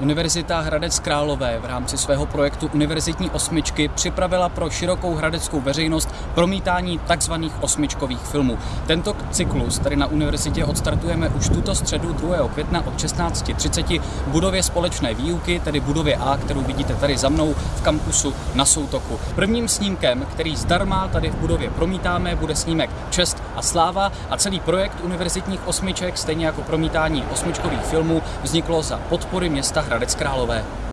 Univerzita Hradec Králové v rámci svého projektu Univerzitní osmičky připravila pro širokou hradeckou veřejnost promítání tzv. osmičkových filmů. Tento cyklus tady na univerzitě odstartujeme už tuto středu 2. května od 16.30 v budově společné výuky, tedy budově A, kterou vidíte tady za mnou v kampusu na Soutoku. Prvním snímkem, který zdarma tady v budově promítáme, bude snímek Čest a sláva a celý projekt univerzitních osmiček, stejně jako promítání osmičkových filmů, vzniklo za podpory města Hradec Králové.